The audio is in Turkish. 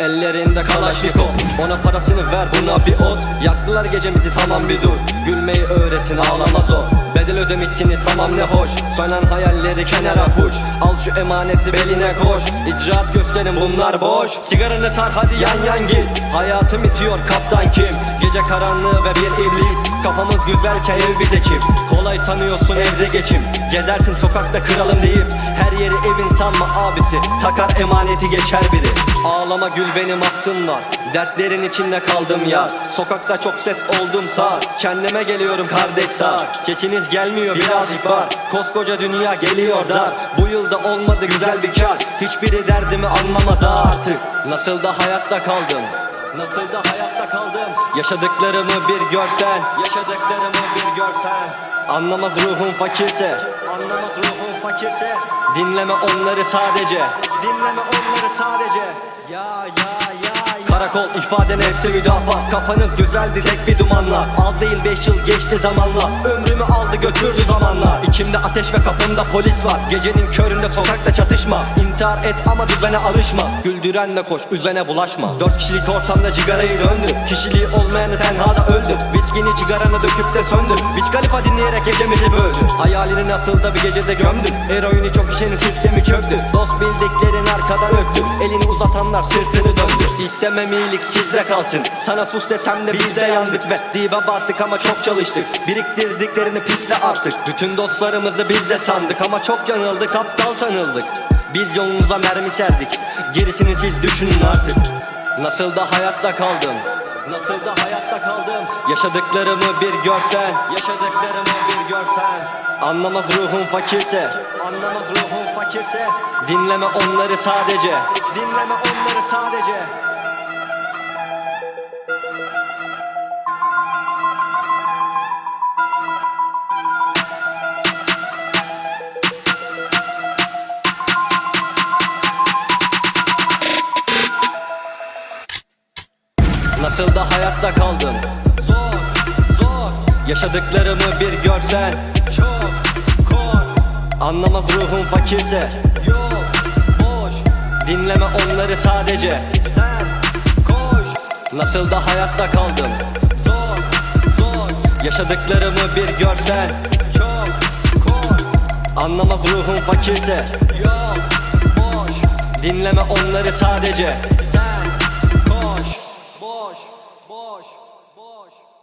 Ellerinde kalaşnikov Ona parasını ver buna bir ot. Yaktılar gecemizi tamam bir dur. Gülmeyi öğretin ağlamaz o Bedel ödemişsiniz tamam ne hoş. Sönen hayalleri kenara puş. Al şu emaneti beline koş. İcraat gösterin bunlar boş. Sigaranı sar hadi yan yan git. Hayatım bitiyor kaptan kim? Gece karanlığı ve bir iblis. Kafamız güzelken ev bir de çip. Kolay sanıyorsun evde geçim. Gezersin sokakta kralım deyip. Her yeri evin sanma abisi. Takar emaneti geçer biri Ağlama gül benim ahtım var. Dertlerin içinde kaldım ya. Sokakta çok ses oldum sağ. Kendime geliyorum kardeş sağ. Sesiniz gelmiyor birazcık var. Koskoca dünya geliyor dar. Bu yılda olmadı güzel bir kar. Hiçbiri derdimi anlamaz artık. Nasıl da hayatta kaldım? Nasıl da hayatta kaldım? Yaşadıklarımı bir görsen Yaşadıklarımı bir görsen. Anlamaz ruhum fakirse Anlamaz ruhum fakirse. Dinleme onları sadece Dinleme onları sadece Karakol ifade nefsi müdafaa Kafanız güzeldi tek bir dumanla. Az değil beş yıl geçti zamanla. Ömrümü aldı götürdü zamanla. İçimde ateş ve kapımda polis var. Gecenin köründe sokakta çatışma. İntihar et ama düzene alışma. Güldürenle koş üzene bulaşma. Dört kişilik ortamda cigarayı döndür Kişiliği olmayanı tenhada öldür Viskini cigaranı döküp de söndür Biz Khalifa dinleyerek gecemizi böldü Hayalini nasıl da bir gecede gömdün Eroini çok işinin sistemi çöktü. Dost bildiklerin arkadan öptü Elini uzatanlar sırtını döndü. İstemem iyilik sizde kalsın. Sana sus desem de biz de yandık. Ve Dibe battık ama çok çalıştık. Biriktirdiklerini pisle artık. Bütün dostlarımızı biz de sandık Ama çok yanıldık. Aptal sanıldık. Biz yolumuza mermi serdik. Gerisini siz düşünün artık. Nasıl da hayatta kaldım Nasıl da hayatta kaldım? Yaşadıklarımı bir görsen Yaşadıklarımı bir görsen. Anlamaz ruhum fakirse Anlamaz ruhum fakirse. Dinleme onları sadece Dinleme onları sadece Nasıl da hayatta kaldım Zor, zor. Yaşadıklarımı bir görsen Çok, kor. Anlamaz ruhum fakirse Yok, boş. Dinleme onları sadece Sen, koş. Nasıl da hayatta kaldım Zor, zor. Yaşadıklarımı bir görsen Çok, kor. Anlamaz ruhum fakirse Yok, boş. Dinleme onları sadece Sen, koş Boş, boş, boş